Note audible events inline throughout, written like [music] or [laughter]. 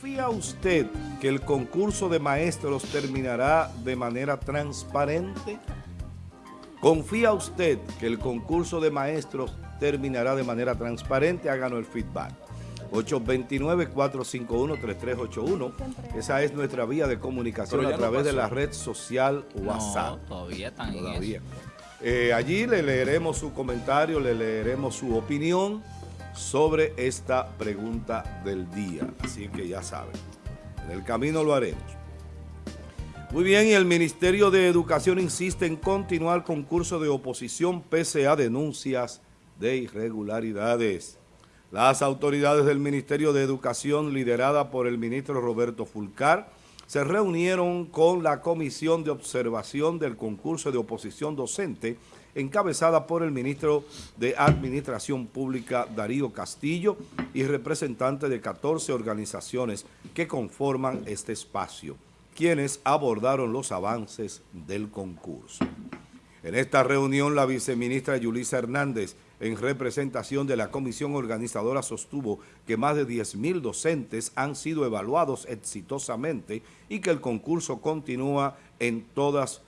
¿Confía usted que el concurso de maestros terminará de manera transparente? ¿Confía usted que el concurso de maestros terminará de manera transparente? Háganos el feedback. 829-451-3381. Esa es nuestra vía de comunicación a través de la red social WhatsApp. No, todavía están todavía. Eh, allí le leeremos su comentario, le leeremos su opinión sobre esta pregunta del día. Así que ya saben, en el camino lo haremos. Muy bien, y el Ministerio de Educación insiste en continuar con curso de oposición pese a denuncias de irregularidades. Las autoridades del Ministerio de Educación, liderada por el ministro Roberto Fulcar, se reunieron con la Comisión de Observación del Concurso de Oposición Docente, encabezada por el ministro de Administración Pública Darío Castillo y representantes de 14 organizaciones que conforman este espacio, quienes abordaron los avances del concurso. En esta reunión, la viceministra Yulisa Hernández en representación de la comisión organizadora sostuvo que más de 10.000 docentes han sido evaluados exitosamente y que el concurso continúa en, todas,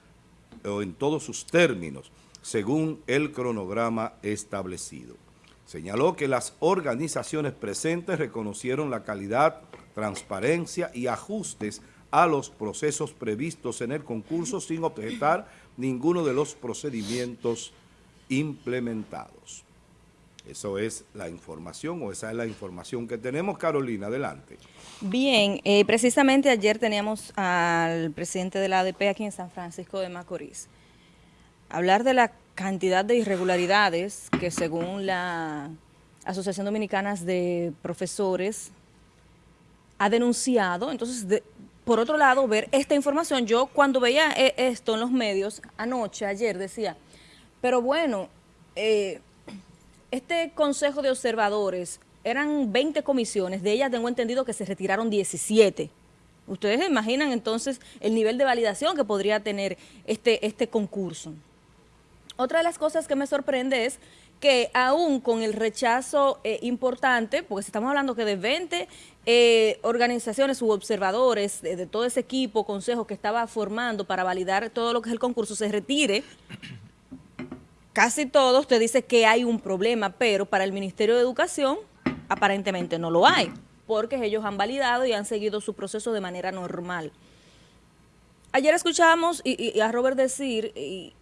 en todos sus términos, según el cronograma establecido. Señaló que las organizaciones presentes reconocieron la calidad, transparencia y ajustes a los procesos previstos en el concurso sin objetar ninguno de los procedimientos implementados. Eso es la información o esa es la información que tenemos. Carolina, adelante. Bien, eh, precisamente ayer teníamos al presidente de la ADP aquí en San Francisco de Macorís. Hablar de la cantidad de irregularidades que según la Asociación Dominicana de Profesores ha denunciado. Entonces, por otro lado, ver esta información, yo cuando veía eh, esto en los medios anoche, ayer, decía, pero bueno, eh, este consejo de observadores, eran 20 comisiones, de ellas tengo entendido que se retiraron 17. Ustedes imaginan entonces el nivel de validación que podría tener este, este concurso. Otra de las cosas que me sorprende es que aún con el rechazo eh, importante, porque estamos hablando que de 20 eh, organizaciones u observadores de, todo ese equipo, consejo que estaba formando para validar todo lo que es el concurso, se retire casi todos te dice que hay un problema, pero para el Ministerio de Educación aparentemente no lo hay, porque ellos han validado y han seguido su proceso de manera normal. Ayer escuchábamos y, y a Robert decir, y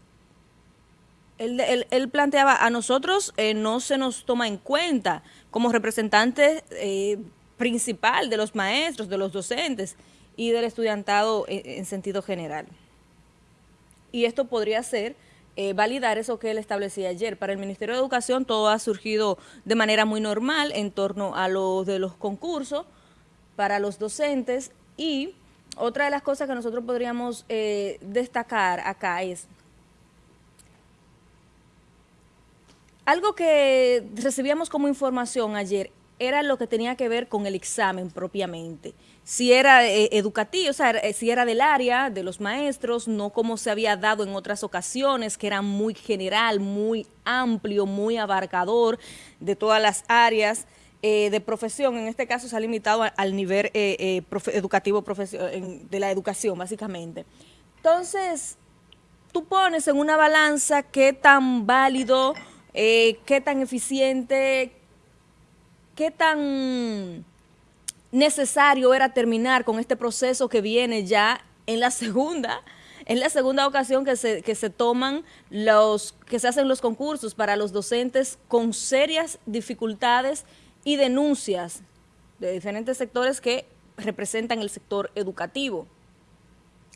él, planteaba, a nosotros eh, no se nos toma en cuenta como representante eh, principal de los maestros, de los docentes y del estudiantado en, en sentido general. Y esto podría ser eh, validar eso que él establecía ayer. Para el Ministerio de Educación todo ha surgido de manera muy normal en torno a lo de los concursos para los docentes y otra de las cosas que nosotros podríamos eh, destacar acá es algo que recibíamos como información ayer era lo que tenía que ver con el examen propiamente. Si era eh, educativo, o sea, eh, si era del área de los maestros, no como se había dado en otras ocasiones, que era muy general, muy amplio, muy abarcador de todas las áreas eh, de profesión. En este caso se ha limitado al nivel eh, educativo de la educación, básicamente. Entonces, tú pones en una balanza qué tan válido, qué tan eficiente, qué tan necesario era terminar con este proceso que viene ya en la segunda, en la segunda ocasión que se, que se toman los, que se hacen los concursos para los docentes con serias dificultades y denuncias de diferentes sectores que representan el sector educativo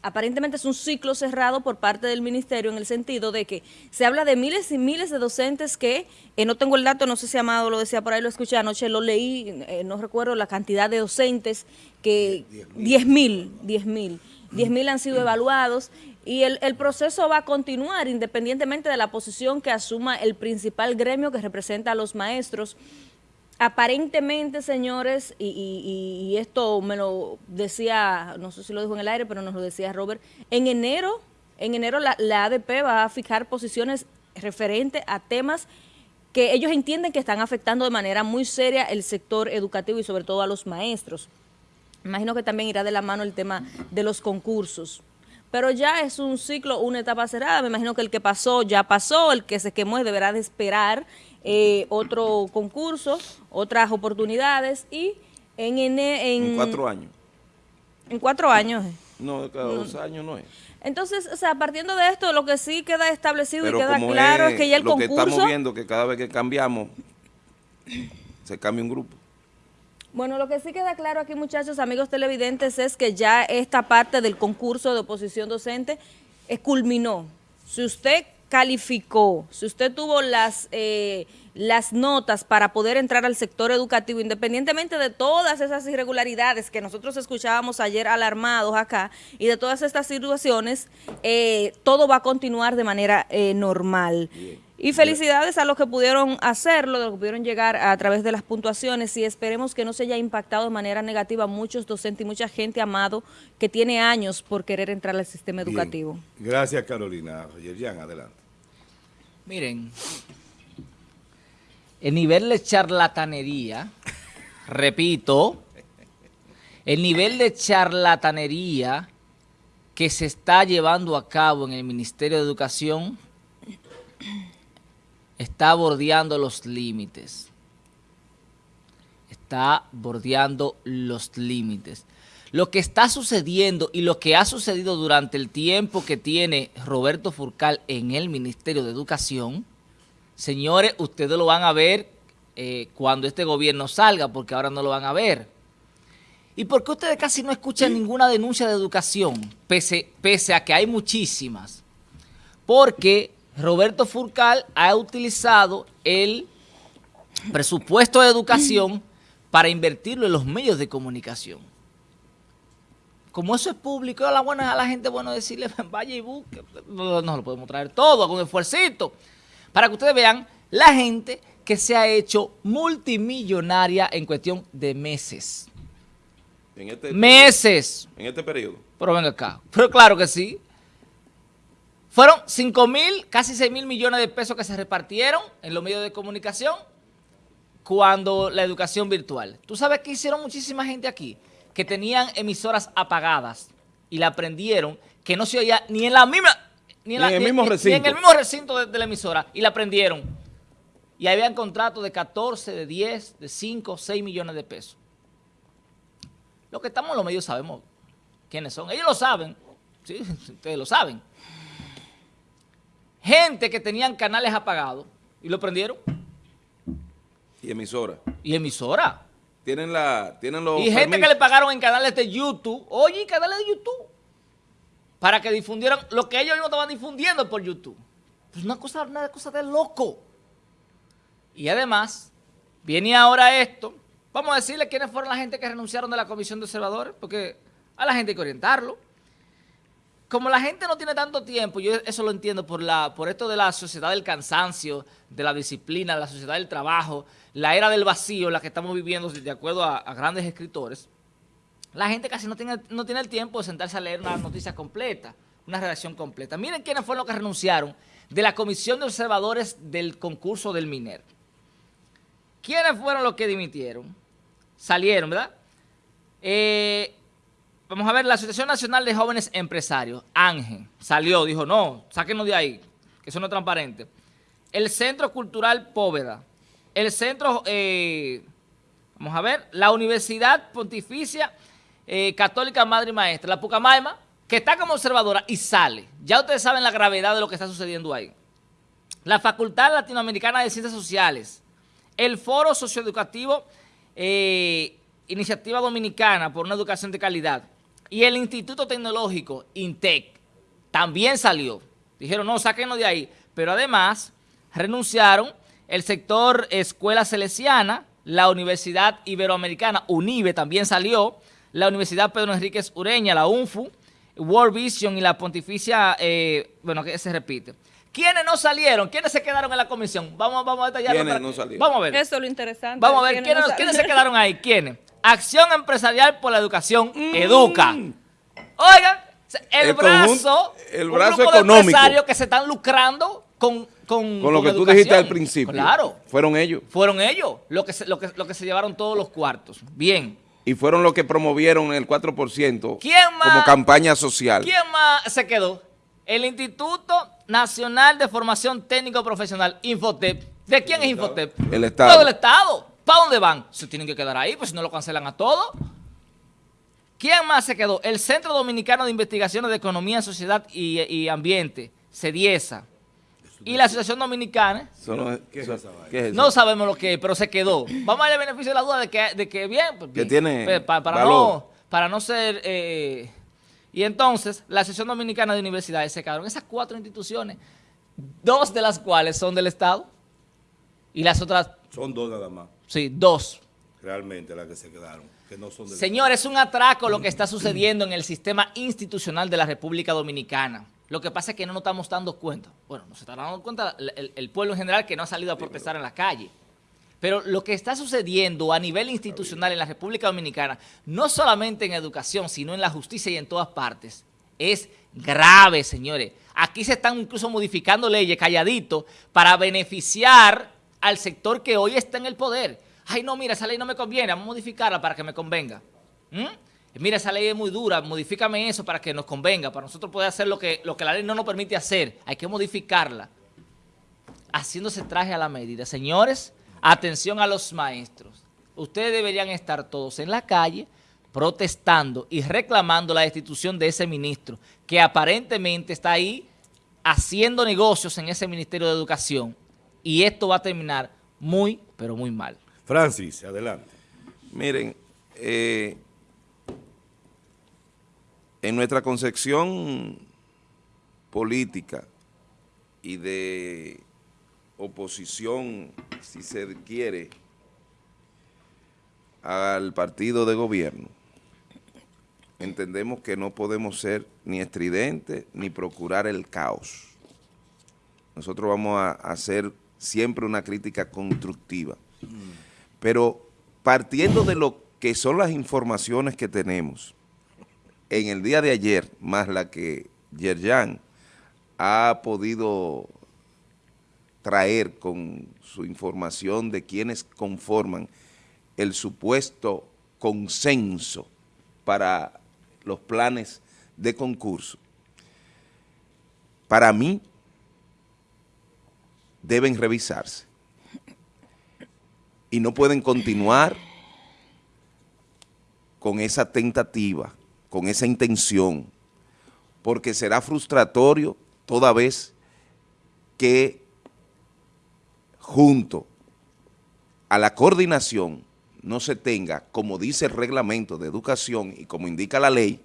aparentemente es un ciclo cerrado por parte del ministerio en el sentido de que se habla de miles y miles de docentes que, eh, no tengo el dato, no sé si Amado lo decía por ahí, lo escuché anoche, lo leí, eh, no recuerdo la cantidad de docentes que 10 mil, 10 mil, 10 mil han sido evaluados y el, el, proceso va a continuar independientemente de la posición que asuma el principal gremio que representa a los maestros aparentemente, señores, y, y, esto me lo decía, no sé si lo dijo en el aire, pero nos lo decía Robert, en enero, en enero la, la ADP va a fijar posiciones referentes a temas que ellos entienden que están afectando de manera muy seria el sector educativo y sobre todo a los maestros. imagino que también irá de la mano el tema de los concursos. Pero ya es un ciclo, una etapa cerrada. Me imagino que el que pasó ya pasó, el que se quemó deberá de esperar eh, otro concurso, otras oportunidades y en, en, en, cuatro años. En cuatro años. No, cada dos años no es. Entonces, o sea, partiendo de esto, lo que sí queda establecido y queda claro es, que ya el concurso... Lo que estamos viendo que cada vez que cambiamos, se cambia un grupo. Bueno, lo que sí queda claro aquí, muchachos, amigos televidentes, es que ya esta parte del concurso de oposición docente eh, culminó. Si usted calificó, si usted tuvo las... Eh, las notas para poder entrar al sector educativo, independientemente de todas esas irregularidades que nosotros escuchábamos ayer alarmados acá y de todas estas situaciones, eh, todo va a continuar de manera eh, normal. Y felicidades a los que pudieron hacerlo, de los que pudieron llegar a través de las puntuaciones y esperemos que no se haya impactado de manera negativa a muchos docentes y mucha gente amado que tiene años por querer entrar al sistema educativo. Gracias Carolina. Yerjan, adelante. Miren, el nivel de charlatanería, repito, el nivel de charlatanería que se está llevando a cabo en el Ministerio de Educación está bordeando los límites. Está bordeando los límites. Lo que está sucediendo y lo que ha sucedido durante el tiempo que tiene Roberto Furcal en el Ministerio de Educación Señores, ustedes lo van a ver eh, cuando este gobierno salga, porque ahora no lo van a ver. ¿Y por qué ustedes casi no escuchan ninguna denuncia de educación, pese, pese a que hay muchísimas? Porque Roberto Furcal ha utilizado el presupuesto de educación para invertirlo en los medios de comunicación. Como eso es público, a la, buena, a la gente bueno decirle, [laughs] vaya y busque, no, no lo podemos traer todo, con esfuercito para que ustedes vean la gente que se ha hecho multimillonaria en cuestión de meses. En este meses. En este periodo. Pero venga acá. Pero claro que sí. Fueron 5 mil, casi 6 mil millones de pesos que se repartieron en los medios de comunicación cuando la educación virtual. ¿Tú sabes que hicieron muchísima gente aquí? Que tenían emisoras apagadas y la aprendieron que no se oía ni en la misma ni en, el mismo recinto. en el mismo recinto de, la emisora. Y la prendieron. Y habían contratos de 14, de 10, de 5, 6 millones de pesos. Lo que estamos en los medios sabemos quiénes son. Ellos lo saben. Sí, [laughs] ustedes lo saben. Gente que tenían canales apagados y lo prendieron. Y emisora. Y emisora. Tienen, la, tienen los Y gente que le pagaron en canales de YouTube. Oye, canales de YouTube para que difundieran lo que ellos mismos estaban difundiendo por YouTube. Pues una cosa, una cosa de loco. Y además, viene ahora esto. Vamos a decirle quiénes fueron la gente que renunciaron de la Comisión de Observadores, porque a la gente hay que orientarlo. Como la gente no tiene tanto tiempo, yo eso lo entiendo por, la, por esto de la sociedad del cansancio, de la disciplina, la sociedad del trabajo, la era del vacío, la que estamos viviendo de acuerdo a grandes escritores, la gente casi no tiene, no tiene el tiempo de sentarse a leer una noticia completa, una redacción completa. Miren quiénes fueron los que renunciaron de la Comisión de Observadores del concurso del MINER. ¿Quiénes fueron los que dimitieron? Salieron, ¿verdad? Eh, vamos a ver, la Asociación Nacional de Jóvenes Empresarios, Ángel, salió, dijo, no, sáquenos de ahí, que eso no es transparente. El Centro Cultural Póveda, el Centro, eh, vamos a ver, la Universidad Pontificia eh, católica madre y maestra, la Pucamaima, que está como observadora y sale. Ya ustedes saben la gravedad de lo que está sucediendo ahí. La Facultad Latinoamericana de Ciencias Sociales, el Foro Socioeducativo eh, Iniciativa Dominicana por una Educación de Calidad y el Instituto Tecnológico, INTEC, también salió. Dijeron, no, sáquenlo de ahí. Pero además renunciaron el sector Escuela Celesiana, la Universidad Iberoamericana, UNIBE también salió, la Universidad Pedro Enríquez Ureña, la UNFU, World Vision y la Pontificia, eh, bueno, que se repite. ¿Quiénes no salieron? ¿Quiénes se quedaron en la comisión? Vamos, vamos a detallarlo. ¿Quiénes no salieron? Vamos a ver. Eso es lo interesante. Vamos a ver, ¿quiénes, se quedaron ahí? ¿Quiénes? Acción Empresarial por la Educación, mm. Educa. Oigan, el, brazo, el brazo un económico. empresarios que se están lucrando con con, con, lo que tú dijiste al principio. Claro. Fueron ellos. Fueron ellos lo que, lo, que, lo que se llevaron todos los cuartos. Bien. y fueron los que promovieron el 4% ¿Quién más? como campaña social. ¿Quién más se quedó? El Instituto Nacional de Formación Técnico Profesional, Infotep. ¿De quién es Infotep? El Estado. Todo el Estado. ¿Para dónde van? Se tienen que quedar ahí, pues si no lo cancelan a todo. ¿Quién más se quedó? El Centro Dominicano de Investigaciones de Economía, Sociedad y, y Ambiente, CEDIESA. Y la Asociación Dominicana, ¿Qué es eso- esa vaina? ¿qué es eso? no sabemos lo que es, pero se quedó. Vamos a darle beneficio de la duda de que, de que bien, pues, Que tiene Pues, pa- para, valor. no, para no ser... eh, y entonces, la Asociación Dominicana de Universidades se quedaron esas cuatro instituciones, dos de las cuales son del Estado, y las otras, Son dos nada más, sí, dos. realmente, las que se quedaron, que no son del Señor, es un atraco lo que está sucediendo en el sistema institucional de la República Dominicana. Lo que pasa es que no nos estamos dando cuenta. Bueno, nos está dando cuenta el, el- el pueblo en general que no ha salido a protestar en la calle. Pero lo que está sucediendo a nivel institucional en la República Dominicana, no solamente en educación, sino en la justicia y en todas partes, es grave, señores. Aquí se están incluso modificando leyes calladito para beneficiar al sector que hoy está en el poder. Ay, no, mira, esa ley no me conviene, vamos a modificarla para que me convenga. ¿Mm? Mira, esa ley es muy dura, modifícame eso para que nos convenga, para nosotros poder hacer lo que, lo que la ley no nos permite hacer. Hay que modificarla haciéndose traje a la medida. Señores, atención a los maestros. Ustedes deberían estar todos en la calle protestando y reclamando la destitución de ese ministro que aparentemente está ahí haciendo negocios en ese Ministerio de Educación. Y esto va a terminar muy, pero muy mal. Francis, adelante. Miren, eh, en nuestra concepción política y de oposición, si se quiere, al partido de gobierno, entendemos que no podemos ser ni estridentes ni procurar el caos. Nosotros vamos a hacer siempre una crítica constructiva. Pero partiendo de lo que son las informaciones que tenemos, en el día de ayer, más la que Yerjan ha podido traer con su información de quienes conforman el supuesto consenso para los planes de concurso, para mí deben revisarse y no pueden continuar con esa tentativa, con esa intención, porque será frustratorio toda vez que junto a la coordinación no se tenga, como dice el reglamento de educación y como indica la ley,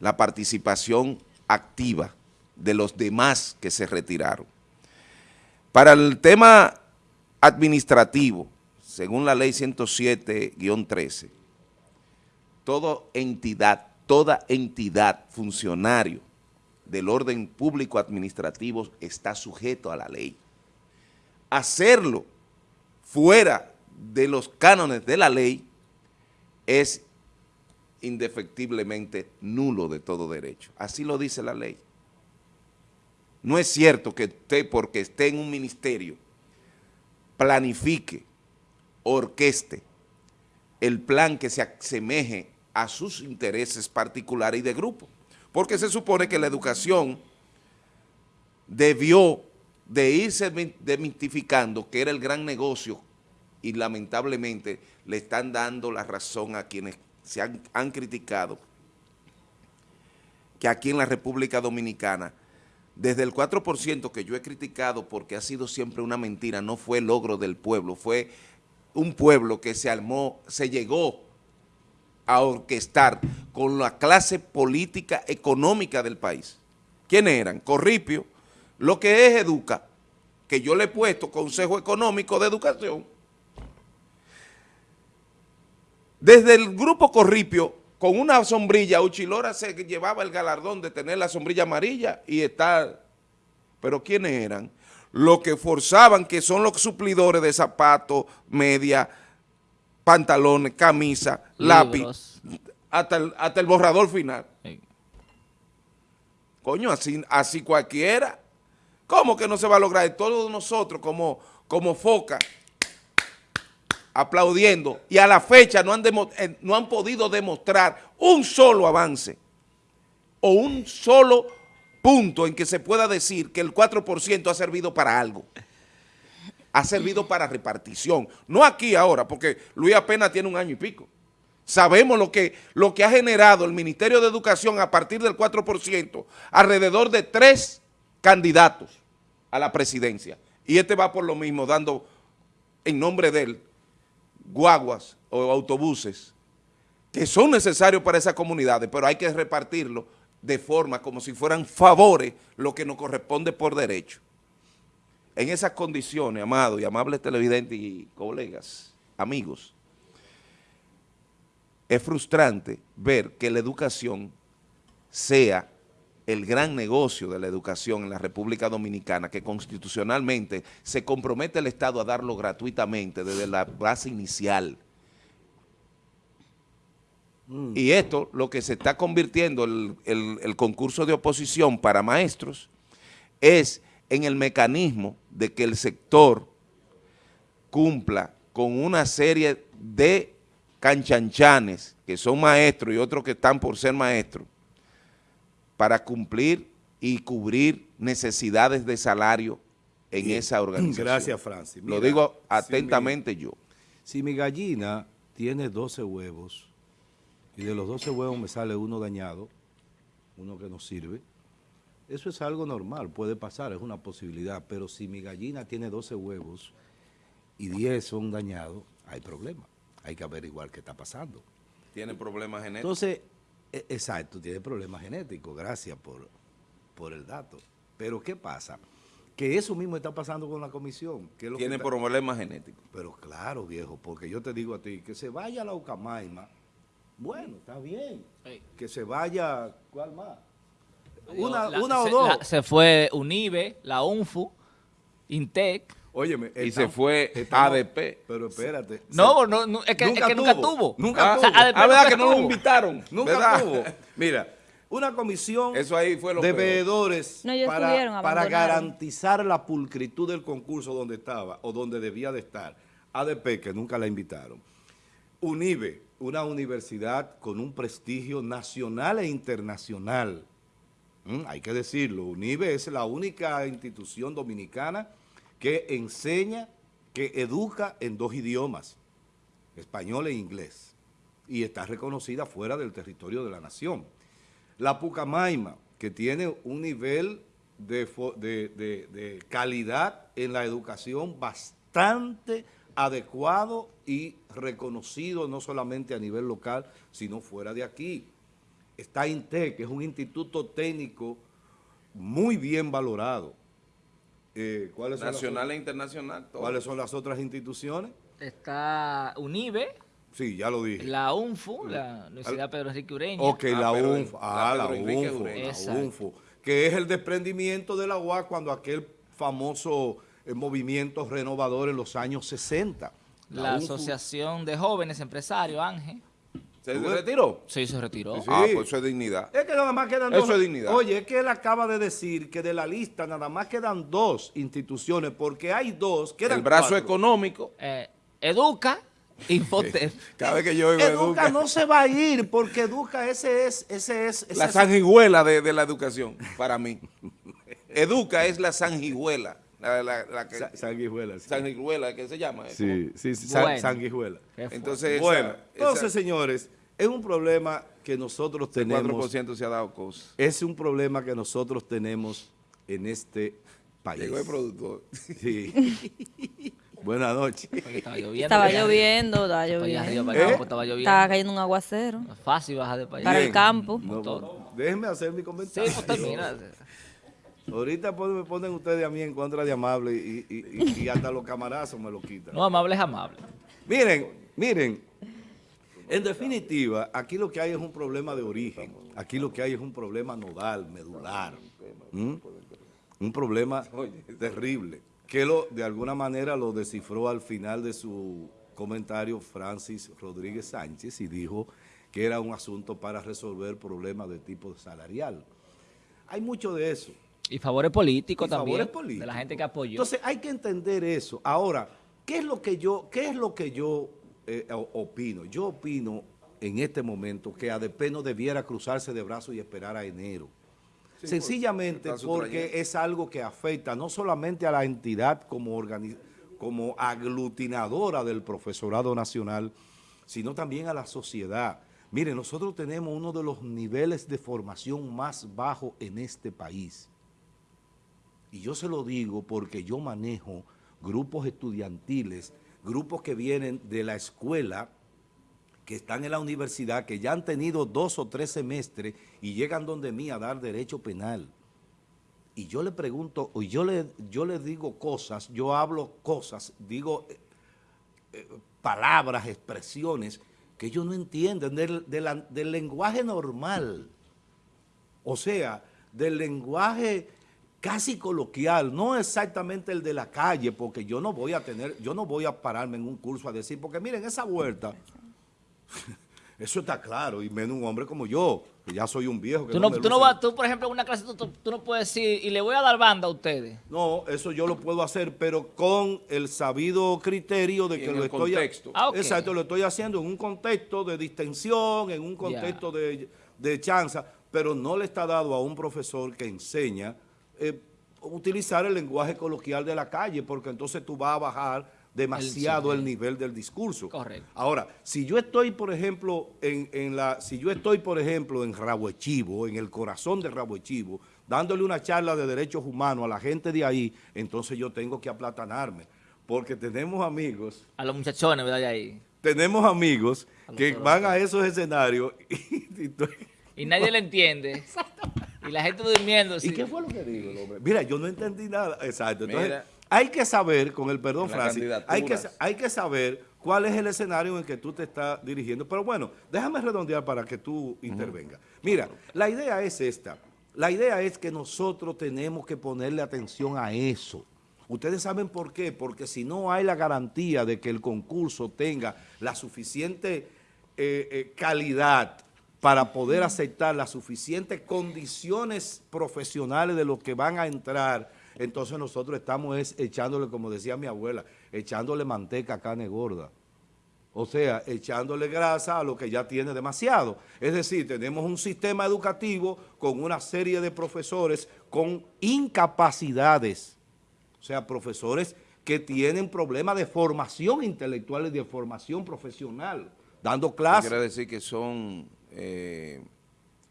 la participación activa de los demás que se retiraron. Para el tema administrativo, según la ley 107-13, toda entidad, toda entidad, funcionario del orden público administrativo está sujeto a la ley. Hacerlo fuera de los cánones de la ley es indefectiblemente nulo de todo derecho. Así lo dice la ley. No es cierto que usted, porque esté en un ministerio, planifique, orqueste el plan que se asemeje a sus intereses particulares y de grupo. Porque se supone que la educación debió de irse demitificando que era el gran negocio y lamentablemente le están dando la razón a quienes se han, han criticado que aquí en la República Dominicana desde el 4% que yo he criticado porque ha sido siempre una mentira, no fue logro del pueblo, fue un pueblo que se armó, se llegó a orquestar con la clase política económica del país. ¿Quiénes eran? Corripio, lo que es Educa, que yo le he puesto Consejo Económico de Educación. Desde el grupo Corripio, con una sombrilla, Uchilora se llevaba el galardón de tener la sombrilla amarilla y estar... ¿Pero quiénes eran? Los que forzaban, que son los suplidores de zapatos, media, pantalones, camisa, lápiz, hasta el, hasta el borrador final. Sí. Coño, así, así cualquiera. ¿Cómo que no se va a lograr? Todos nosotros como, como foca, aplaudiendo y a la fecha no han, eh, no han podido demostrar un solo avance o un solo punto en que se pueda decir que el 4% ha servido para algo. Ha servido para repartición. No aquí ahora, porque Luis apenas tiene un año y pico. Sabemos lo que, lo que ha generado el Ministerio de Educación a partir del 4%, alrededor de tres candidatos a la presidencia. Y este va por lo mismo, dando en nombre de él guaguas o autobuses que son necesarios para esas comunidades, pero hay que repartirlo de forma como si fueran favores lo que nos corresponde por derecho. En esas condiciones, amados y amables televidentes y colegas, amigos, es frustrante ver que la educación sea el gran negocio de la educación en la República Dominicana, que constitucionalmente se compromete el Estado a darlo gratuitamente desde la base inicial. Mm. Y esto, lo que se está convirtiendo el, el concurso de oposición para maestros, es en el mecanismo de que el sector cumpla con una serie de canchanchanes, que son maestros y otros que están por ser maestros, para cumplir y cubrir necesidades de salario en esa organización. Gracias, Francis. Lo digo atentamente yo. Si mi gallina tiene 12 huevos y de los 12 huevos me sale uno dañado, uno que no sirve, eso es algo normal, puede pasar, es una posibilidad, pero si mi gallina tiene 12 huevos y 10 son dañados, hay problema hay que averiguar qué está pasando. Tiene problemas genéticos. Entonces, exacto, tiene problemas genéticos, gracias por, por el dato. Pero ¿qué pasa? Que eso mismo está pasando con la comisión. tiene problemas genéticos. Pero claro, viejo, porque yo te digo a ti, que se vaya a la Ucamaima, bueno, está bien. Que se vaya, ¿cuál más? Una, o dos. se fue UNIBE, la UNFU, INTEC, Óyeme, y se fue ADP. Pero espérate. No, no, no es, que nunca, tuvo. Nunca tuvo. Ah, verdad que no lo invitaron. Nunca tuvo. [laughs] Mira, una comisión Eso ahí fue de veedores para, para garantizar la pulcritud del concurso donde estaba o donde debía de estar. ADP, que nunca la invitaron. UNIBE, una universidad con un prestigio nacional e internacional. Mm, hay que decirlo, UNIBE es la única institución dominicana que enseña, que educa en dos idiomas, español e inglés, y está reconocida fuera del territorio de la nación. La Pucamaima, que tiene un nivel de, de calidad en la educación bastante adecuado y reconocido no solamente a nivel local, sino fuera de aquí. Está INTEC, que es un instituto técnico muy bien valorado. Eh, ¿cuáles Nacional e internacional. ¿Cuáles son las otras instituciones? Está UNIBE. Sí, ya lo dije. La UNFU, la Universidad Pedro Enrique Ureña. Ok, la, ah, UNFU. Ah, la, UNFU, la UNFU. Que es el desprendimiento de la UAS cuando aquel famoso eh, movimiento renovador en los años 60. La, Asociación de Jóvenes Empresarios, Ángel. ¿Se retiró? Sí, se retiró. Ah, pues eso es dignidad. Es que nada más quedan dos. Eso es dignidad. Oye, es que él acaba de decir que de la lista nada más quedan dos instituciones, porque hay dos, El brazo económico. Eh, educa, Infotep. Cada vez que yo oigo Educa, no se va a ir, porque Educa ese es... Ese es la sanguijuela de, de la educación, para mí. Educa es la sanguijuela. La, la, que, sanguijuela. Sí. Sanguijuela, ¿qué se llama? Sí, sí, sí sanguijuela. Entonces, bueno, entonces, señores, es un problema que nosotros tenemos. 4% se ha dado cosas. Es un problema que nosotros tenemos en este país. Llegó el productor. Sí. [laughs] Buenas noches. Estaba lloviendo. Estaba lloviendo, estaba lloviendo. ¿Eh? estaba lloviendo. Estaba cayendo un aguacero. Fácil bajar de país. Para el campo. déjenme hacer mi comentario. Sí, pues termina. [laughs] Ahorita me ponen ustedes a mí en contra de amable y, hasta los camarazos me lo quitan. No, amable es amable. Miren, miren, en definitiva, aquí lo que hay es un problema de origen. Aquí lo que hay es un problema nodal, medular. Un problema terrible, que lo, de alguna manera lo descifró al final de su comentario Francis Rodríguez Sánchez y dijo que era un asunto para resolver problemas de tipo salarial. Hay mucho de eso. Y favores políticos también, de la gente que apoyó. Entonces hay que entender eso. Ahora, ¿qué es lo que yo, qué es lo que yo eh, opino? Yo opino en este momento que ADP no debiera cruzarse de brazos y esperar a enero. Sencillamente porque es algo que afecta no solamente a la entidad como, como aglutinadora del profesorado nacional, sino también a la sociedad. Mire, nosotros tenemos uno de los niveles de formación más bajos en este país. Y yo se lo digo porque yo manejo grupos estudiantiles, grupos que vienen de la escuela, que están en la universidad, que ya han tenido dos o tres semestres y llegan donde mí a dar derecho penal. Y yo le pregunto, o yo le, yo le digo cosas, yo hablo cosas, digo eh, eh, palabras, expresiones que ellos no entienden del, del lenguaje normal. O sea, del lenguaje casi coloquial, no exactamente el de la calle, porque yo no voy a tener, yo no voy a pararme en un curso a decir, porque miren, esa vuelta, [laughs] eso está claro, y menos un hombre como yo, que ya soy un viejo. tú, no, tú, no vas, tú, por ejemplo, en una clase, tú, no puedes decir, y le voy a dar banda a ustedes. No, eso yo lo puedo hacer, pero con el sabido criterio de que lo estoy... Ah, Exacto, lo estoy haciendo en un contexto de distensión, en un contexto de, de chanza, pero no le está dado a un profesor que enseña eh, utilizar el lenguaje coloquial de la calle, porque entonces tú vas a bajar demasiado el, nivel del discurso. Correcto. Ahora, si yo estoy, por ejemplo, en, la, si yo estoy, por ejemplo, en Rabo Echivo, en el corazón de Rabo Echivo, dándole una charla de derechos humanos a la gente de ahí, entonces yo tengo que aplatanarme, porque tenemos amigos... A los muchachones, ¿verdad? De ahí. Tenemos amigos que van a esos escenarios [laughs] y, y nadie le entiende. Y la gente durmiendo. ¿Y qué fue lo que digo, hombre? Mira, yo no entendí nada. Exacto. Entonces, hay que saber, con el perdón, Francis, hay que, hay que saber cuál es el escenario en el que tú te estás dirigiendo. Pero bueno, déjame redondear para que tú intervengas. Mira, la idea es esta. La idea es que nosotros tenemos que ponerle atención a eso. Ustedes saben por qué, porque si no hay la garantía de que el concurso tenga la suficiente eh, eh, calidad, para poder aceptar las suficientes condiciones profesionales de los que van a entrar, entonces nosotros estamos echándole, como decía mi abuela, echándole manteca a carne gorda. O sea, echándole grasa a lo que ya tiene demasiado. Es decir, tenemos un sistema educativo con una serie de profesores con incapacidades. O sea, profesores que tienen problemas de formación intelectual y de formación profesional, dando clases. Quiere decir que son eh,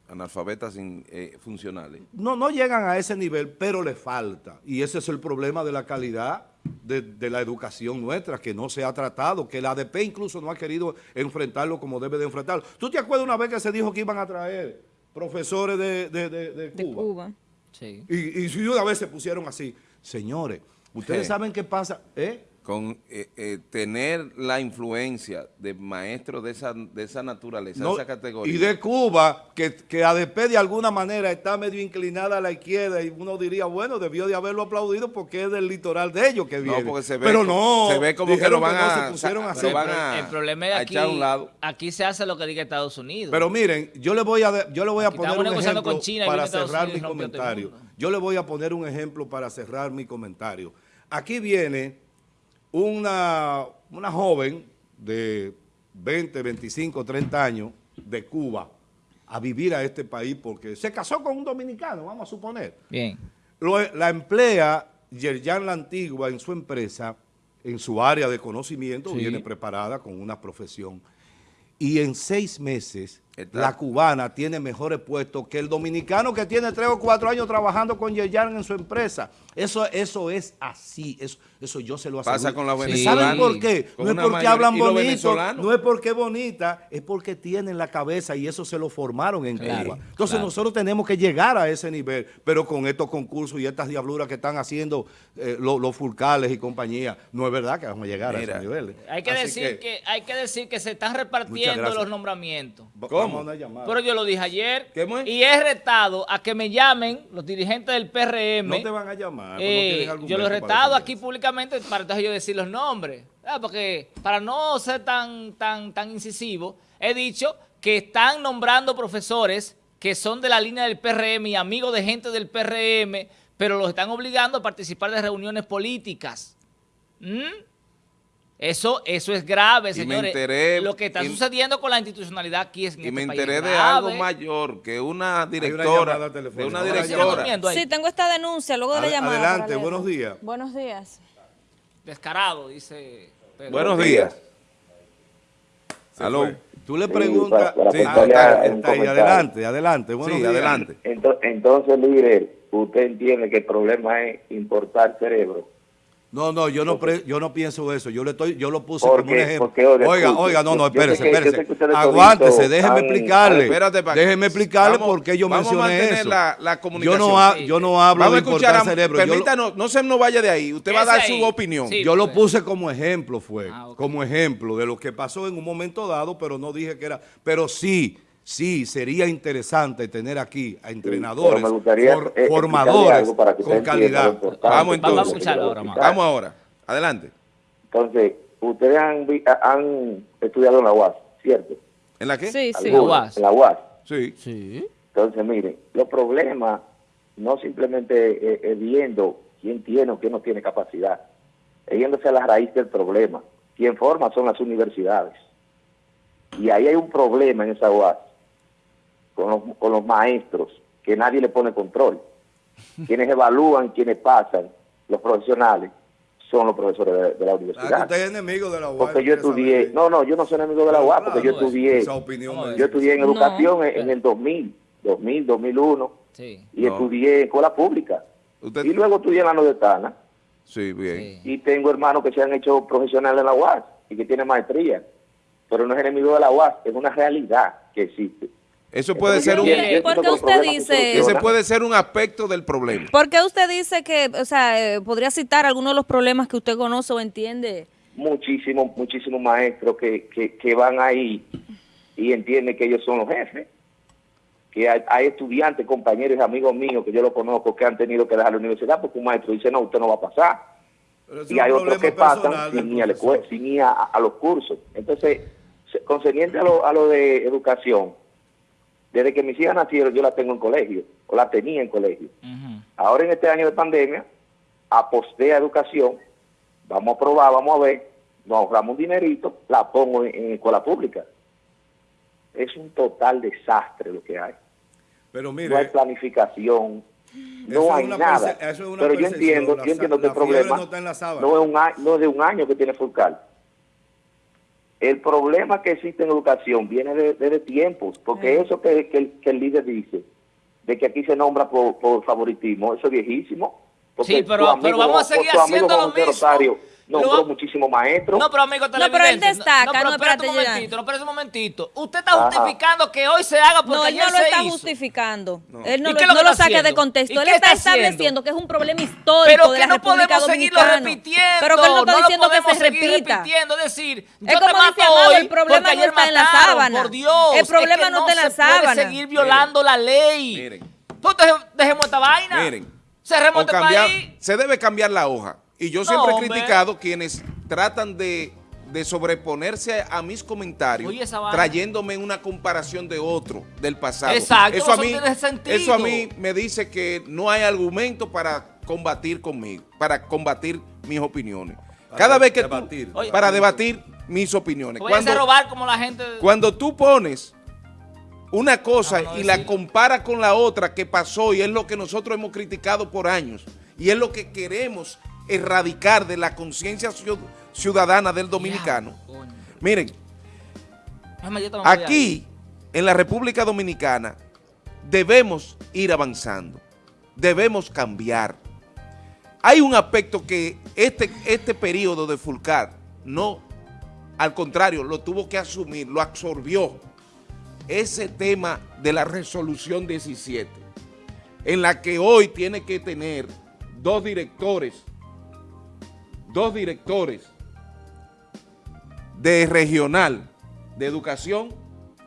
analfabetas eh, funcionales. No, no llegan a ese nivel, pero le falta. Y ese es el problema de la calidad de, la educación nuestra, que no se ha tratado, que la ADP incluso no ha querido enfrentarlo como debe de enfrentarlo. ¿Tú te acuerdas una vez que se dijo que iban a traer profesores de, de Cuba? Sí. Y, y una vez se pusieron así. Señores, ustedes saben qué pasa, ¿eh? Con eh, eh, tener la influencia de maestros de esa, de esa naturaleza, de esa categoría. Y de Cuba, que, que ADP de alguna manera está medio inclinada a la izquierda y uno diría, bueno, debió de haberlo aplaudido porque es del litoral de ellos que viene. No, porque se ve, Pero no, se ve como que lo van, a, se pusieron a, El problema es aquí, un lado. aquí se hace lo que diga Estados Unidos. Pero miren, yo le voy a, yo le voy a poner un ejemplo para cerrar mi comentario. Yo le voy a poner un ejemplo para cerrar mi comentario. Aquí viene una, una joven de 20, 25, 30 años de Cuba a vivir a este país porque se casó con un dominicano, vamos a suponer. Bien. la emplea Yerjan La Antigua en su empresa, en su área de conocimiento, viene preparada con una profesión. Y en seis meses la cubana tiene mejores puestos que el dominicano que tiene tres o cuatro años trabajando con Yerjan en su empresa. Eso, eso es así, eso, eso yo se lo aseguro. Pasa con la venezolana. ¿Saben por qué? No es porque hablan bonito, no es porque bonita, es porque tienen la cabeza y eso se lo formaron en Cuba. Entonces nosotros tenemos que llegar a ese nivel, pero con estos concursos y estas diabluras que están haciendo eh, los, furcales y compañía, no es verdad que vamos a llegar a ese nivel. Hay que, decir que, hay que decir que se están repartiendo los nombramientos. Pero yo lo dije ayer y he retado a que me llamen los dirigentes del PRM. No te van a llamar. Eh, yo lo he retado aquí públicamente para entonces yo decir los nombres. Porque para no ser tan, tan, tan incisivo, he dicho que están nombrando profesores que son de la línea del PRM y amigos de gente del PRM, pero los están obligando a participar de reuniones políticas. ¿Mm? Eso, eso es grave, Y me señores. enteré- Lo que está y- sucediendo con la institucionalidad aquí es en Y este me enteré de grave. algo mayor, que una directora, de una Ahora Siguen directora. Sí, tengo esta denuncia luego de la Ad- llamada. adelante, buenos días. Buenos días. Descarado, dice. Pedro. buenos días. Se Aló. fue. Tú le Sí, preguntas. para- para Sí, está- está ahí, adelante, adelante. buenos Sí, días. adelante. Ento- Entonces, líder, usted entiende que el problema es importar cerebro. No, no, yo no, pre- yo no pienso eso. Yo le estoy, yo lo puse como un ejemplo. porque, oiga, oiga, no, no, espérese, espérese. Aguántese, déjeme han- explicarle. Espérate, déjeme explicarle Vamos- por qué yo vamos a mencioné mantener eso. la- la yo comunicación. no, ha- yo no hablo Vamos a de escuchar, a, cerebro. Yo permítanos, no se nos vaya de ahí, usted va a dar su opinión. Sí. Yo lo pues. puse como ejemplo, fue, Ah, como ejemplo de lo que pasó en un momento dado, pero no dije que era, pero sí, sí, sería interesante tener aquí a entrenadores, gustaría, for- eh, formadores algo para que con calidad. Vamos entonces. Vamos a escucharlo quiero ahora. Vamos ahora, adelante. Entonces, ustedes han, han estudiado en la UAS, ¿cierto? ¿En la qué? Sí, sí. Algunos, UAS. En la UAS. Sí. Sí. Entonces, miren, los problemas no simplemente eh, eh, viendo quién tiene o quién no tiene capacidad, es yéndose a la raíz del problema. Quien forma son las universidades. Y ahí hay un problema en esa UAS con los, con los maestros, que nadie le pone control. [laughs] Quienes evalúan, quienes pasan, los profesionales, son los profesores de, de la Ah, universidad. usted es enemigo de la UAS. Porque yo estudié, no, no, yo no soy enemigo de la UAS, porque yo estudié, Esa opinión. No, me- yo estudié en No. educación en, en el 2000, 2000, 2001, Sí. y No. estudié en escuela pública. Usted- Y luego estudié en la Nordestana, Sí, bien. Sí. y tengo hermanos que se han hecho profesionales en la UAS y que tienen maestría. Pero no es enemigo de la UAS, es una realidad que existe. Eso puede ser un, yo Mire, entiendo ¿por qué que los usted dice- ese puede ser un aspecto del problema. ¿Por qué usted dice que, o sea, eh, podría citar algunos de los problemas que usted conoce o entiende? muchísimos, muchísimos maestros que, que, que van ahí y entienden que ellos son los jefes. Que hay, hay estudiantes, compañeros y amigos míos que yo lo conozco que han tenido que dejar la universidad porque un maestro dice, no, usted no va a pasar. Y hay otros que pasan sin ir, a a, a los cursos. Entonces, concerniente a lo, a lo de educación, desde que mis hijas nacieron yo la tengo en colegio, o la tenía en colegio. Ahora en este año de pandemia, aposté a educación, vamos a probar, vamos a ver, nos ahorramos un dinerito, la pongo en, en escuela pública. Es un total desastre lo que hay. Pero no hay mire, planificación, no hay nada. perce- eso es una Pero yo entiendo, la yo entiendo que el problema no está en la sábana. no es, un año, no es de un año que tiene Fulcar. El problema que existe en educación viene de- desde tiempos, porque eso que, que el, que el líder dice, de que aquí se nombra por, por favoritismo, eso es viejísimo. Porque Sí, pero- pero vamos a seguir haciendo lo mismo. Rosario nombró Lo- muchísimos maestros. No, pero amigo pero él destaca, no, pero no, espérate un momentito, no, espérate un momentito. Usted está Ajá. justificando que hoy se haga porque No, él ayer no lo se está hizo. justificando. No. Él no, ¿Y lo, qué es lo no que lo está saca de contexto. ¿Y Él está está estableciendo que es un problema histórico Pero de que la no República podemos seguirlo Dominicana. repitiendo. Pero que él no está lo diciendo que podemos se seguir repita. repitiendo, es decir, yo Es te como mato dice Amado, hoy el problema porque no ayer está en la sábana. Por Dios, El problema no está en la se puede sábana. seguir violando la ley. Miren. Entonces, dejemos esta vaina. Miren, Cerremos este país. se debe cambiar la hoja. Y yo No, siempre he criticado quienes tratan de, de sobreponerse a mis comentarios, Oye, trayéndome una comparación de otro, del pasado. Exacto, eso a mí, tiene sentido. eso a mí me dice que no hay argumento para combatir conmigo, para combatir mis opiniones. Para Cada vez que tú- debatir. Oye, para debatir mis opiniones. Voy a Cuando- robar como la gente. cuando tú pones una cosa Ah, no y la decirlo. comparas con la otra que pasó y es lo que nosotros hemos criticado por años y es lo que queremos erradicar de la conciencia ciud- ciudadana del dominicano. Miren, aquí en la República Dominicana debemos ir avanzando, debemos cambiar. Hay un aspecto que este, este periodo de Fulcar no, al contrario, lo tuvo que asumir, lo absorbió. Ese tema de la resolución 17, en la que hoy tiene que tener dos directores, dos directores de regional de educación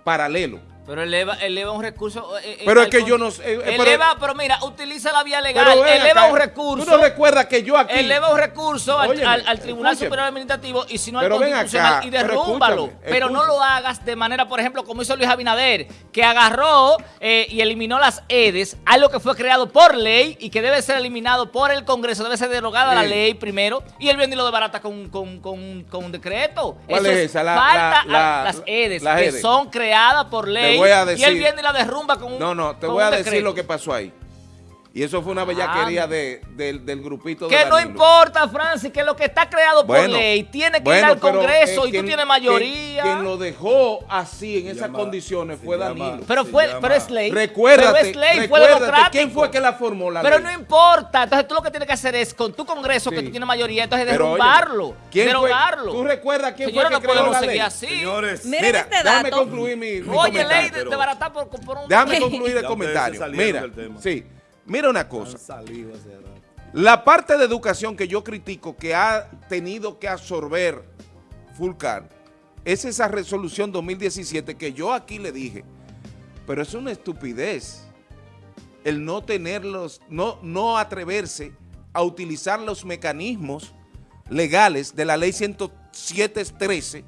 paralelo Pero eleva, eleva un recurso. eh, eh, Pero es que con- yo no sé, eh, pero- eleva, pero, mira, utiliza la vía legal. Eleva acá, un recurso. ¿Tú no recuerdas que yo aquí... eleva un recurso al, Óyeme, al- al Tribunal escúcheme. Superior Administrativo y si no al Constitucional acá, y derrúmbalo. Pero, no lo hagas de manera, por ejemplo, como hizo Luis Abinader, que agarró eh, y eliminó las EDES, algo que fue creado por ley y que debe ser eliminado por el Congreso, debe ser derogada la ley primero, y él viene y lo desbarata con, con, con, con un decreto. ¿Cuál Eso es esa? La- falta la- a la- las EDES, las que EDES. son creadas por ley, voy a y él viene y la derrumba con un No, no, te voy a decir decreto. lo que pasó ahí. Y eso fue una bellaquería Ah, de, del, del grupito de Que no importa, Francis, que lo que está creado por Bueno, ley tiene que ir al pero, Congreso eh, y quien- tú tienes mayoría. Quien, quien lo dejó así, en esas llama- condiciones, fue llama- Danilo. pero fue, llama- pero es ley. Recuérdate, pero es ley, fue recuérdate, democrático. ¿quién fue que la formó la Pero ley? no importa. Entonces tú lo que tienes que hacer es con tu Congreso, que tú tienes mayoría, entonces Pero, oye, derrumbarlo. ¿quién fue- derogarlo. ¿Tú recuerdas quién fue que no creó podemos la ley? así. Señores, Miren Mira, este déjame concluir mi, mi Oye, ley comentario. de, de baratar por, por un... Déjame [laughs] concluir el comentario. Mira, sí, mira una cosa. La parte de educación que yo critico que ha tenido que absorber Fulcar es esa resolución 2017 que yo aquí le dije, pero es una estupidez el no tenerlos, no, no atreverse a utilizar los mecanismos legales de la ley 107.13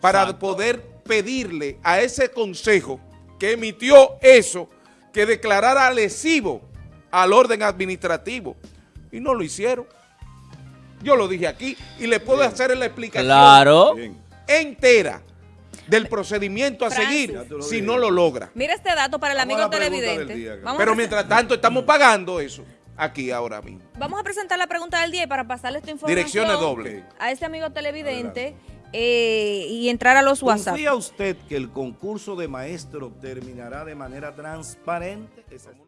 para Exacto. poder pedirle a ese consejo que emitió eso que declarara lesivo al orden administrativo y no lo hicieron. Yo lo dije aquí y le puedo hacer la explicación Claro. Entera del procedimiento a Francis. seguir si no lo logra. Mira este dato para el Vamos amigo la pregunta del televidente. día, Pero mientras tanto estamos pagando eso aquí ahora mismo. vamos a presentar la pregunta del día y para pasarle esta información Direcciones dobles. a este amigo televidente eh, y entrar a los WhatsApp. ¿Confía usted que el concurso de maestro terminará de manera transparente?